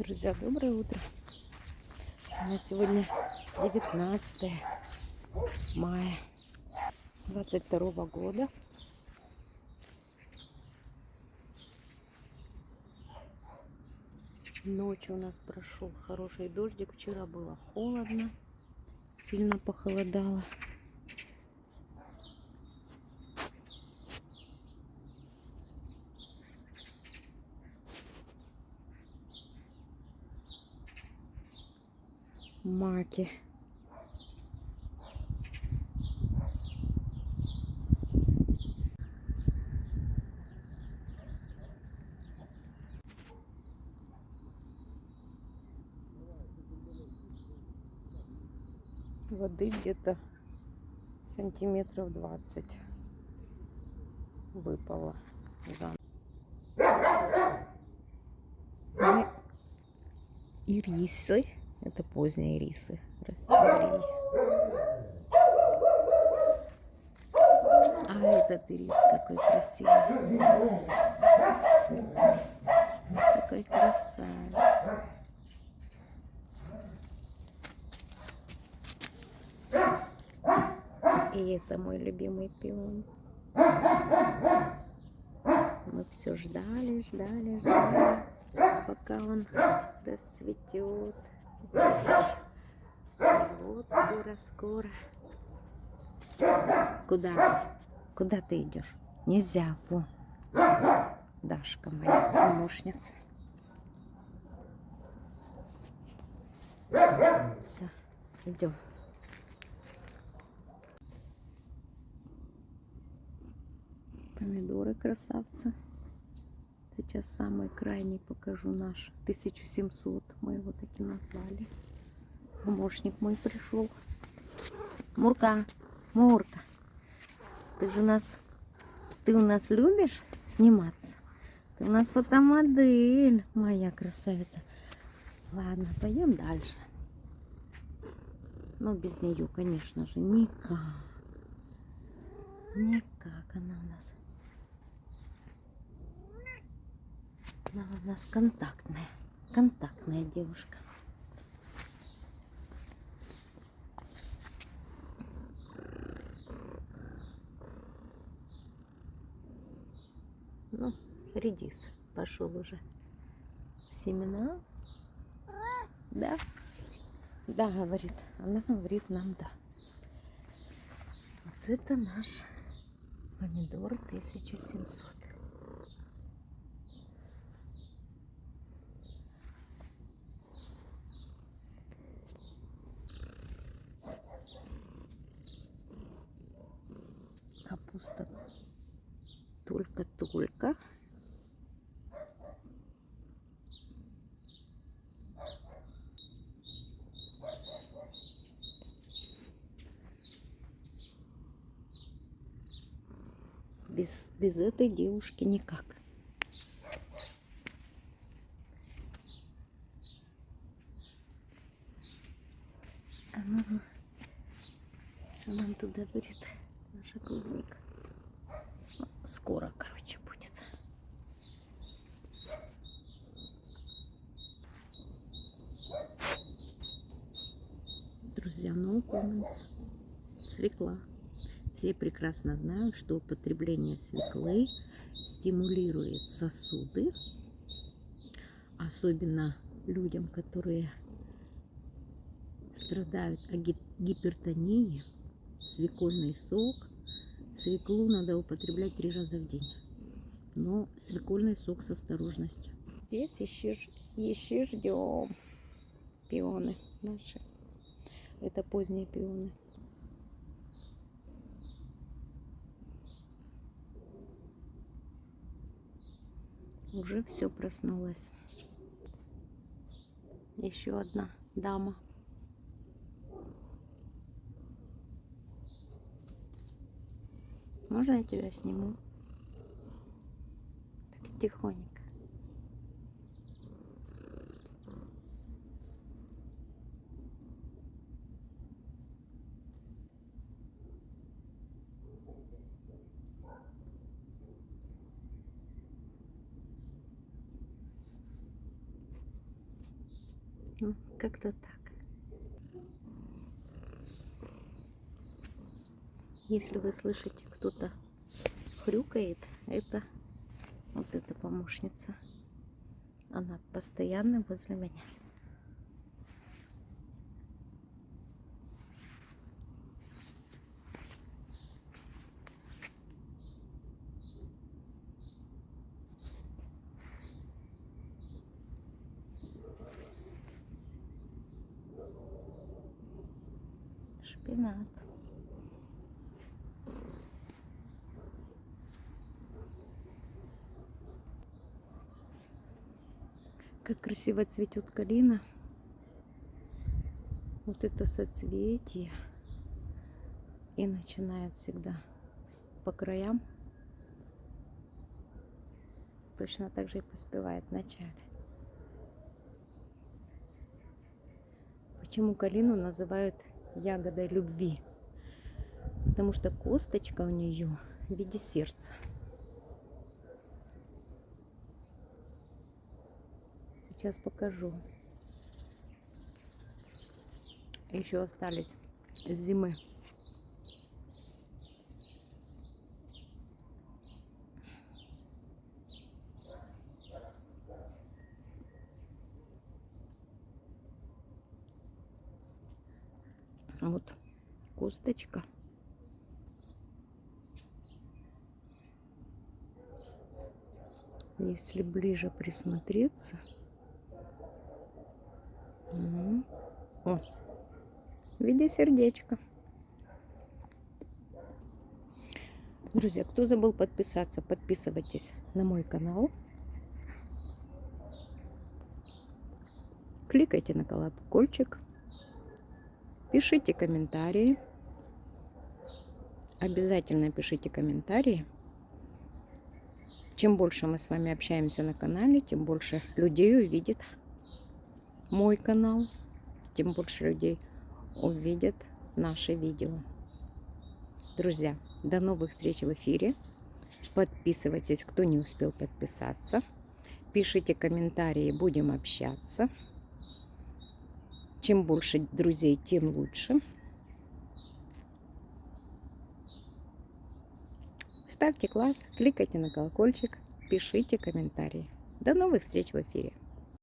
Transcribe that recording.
Друзья, доброе утро. У нас сегодня 19 мая 22 года. Ночью у нас прошел хороший дождик. Вчера было холодно, сильно похолодало. Маки. Воды где-то сантиметров 20 выпало. Да. И рисы. Это поздние рисы расцвели. А этот ирис какой красивый. Какой красавец. И это мой любимый пион. Мы все ждали, ждали, ждали, пока он расцветет. Вот скоро, скоро. Куда? Куда ты идешь? Нельзя, во. Дашка моя помощница. Все, идем. Помидоры красавцы. Сейчас самый крайний покажу наш. 1700 мы его таки назвали. Помощник мой пришел. Мурка, Мурка, ты же у нас, ты у нас любишь сниматься? Ты у нас фотомодель, моя красавица. Ладно, пойдем дальше. Но без нее, конечно же, никак. Никак она у нас Она у нас контактная, контактная девушка. Ну, редис пошел уже. Семена. Да? Да, говорит. Она говорит нам да. Вот это наш помидор 1700. Только-только. Без, без этой девушки никак. Она, она туда говорит наша клубника. Ну, скоро, короче, будет. Друзья, no comments. Свекла. Все прекрасно знают, что употребление свеклы стимулирует сосуды, особенно людям, которые страдают от гипертонии, свекольный сок. Свеклу надо употреблять три раза в день. Но свекольный сок с осторожностью. Здесь еще, еще ждем пионы наши. Это поздние пионы. Уже все проснулось. Еще одна дама. Можно я тебя сниму? Так тихонько. Ну, как-то так. Если вы слышите, кто-то хрюкает, это вот эта помощница. Она постоянно возле меня. Шпинат. Как красиво цветет калина. Вот это соцветие. И начинает всегда по краям. Точно так же и поспевает в начале. Почему калину называют ягодой любви? Потому что косточка у нее в виде сердца. Сейчас покажу. Еще остались с зимы. Вот косточка. Если ближе присмотреться. О, в виде сердечка. Друзья, кто забыл подписаться, подписывайтесь на мой канал. Кликайте на колокольчик. Пишите комментарии. Обязательно пишите комментарии. Чем больше мы с вами общаемся на канале, тем больше людей увидит мой канал, тем больше людей увидят наши видео. Друзья, до новых встреч в эфире. Подписывайтесь, кто не успел подписаться. Пишите комментарии, будем общаться. Чем больше друзей, тем лучше. Ставьте класс, кликайте на колокольчик, пишите комментарии. До новых встреч в эфире.